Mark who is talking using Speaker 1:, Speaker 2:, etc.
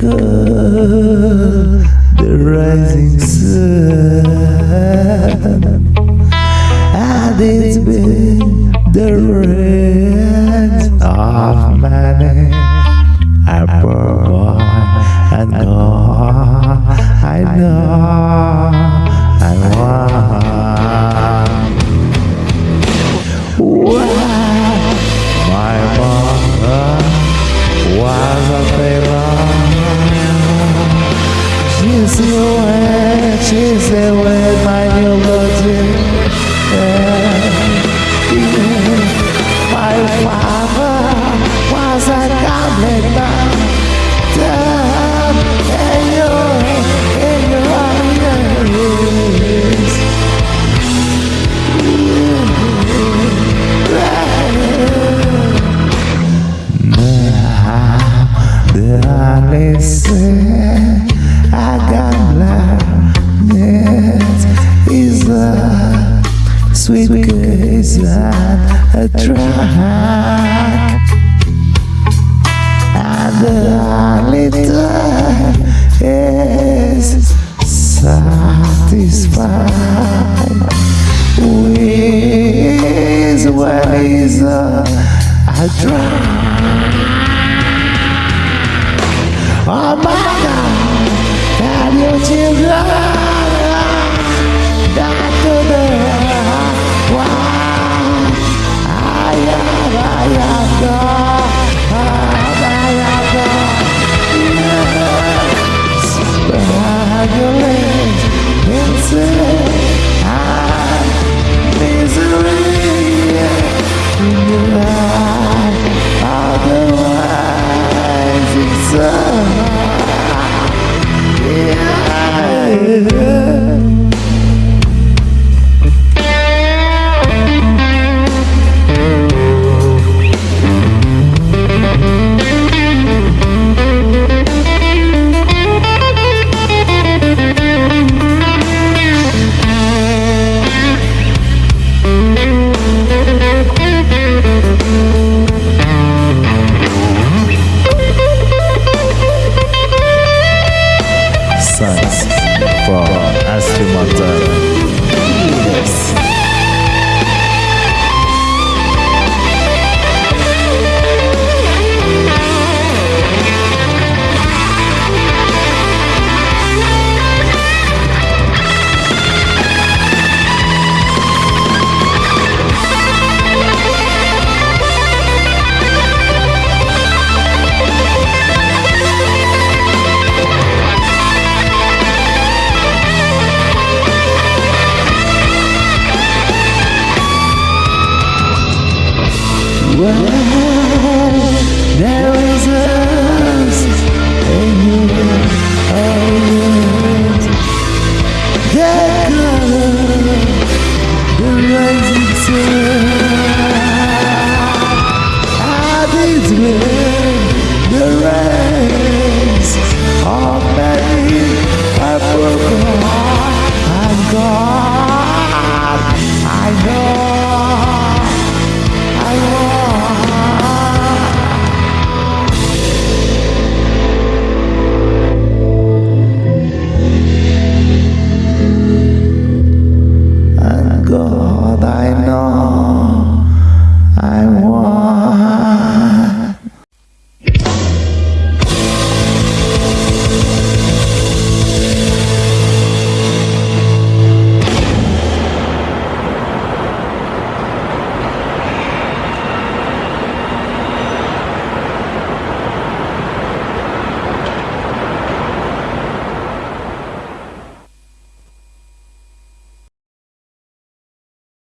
Speaker 1: God, the rising sun. And it's been the rain of many a poor boy and God, I know. Case and a track. And the time is satisfied with when is a, a drag. Oh my God, have your children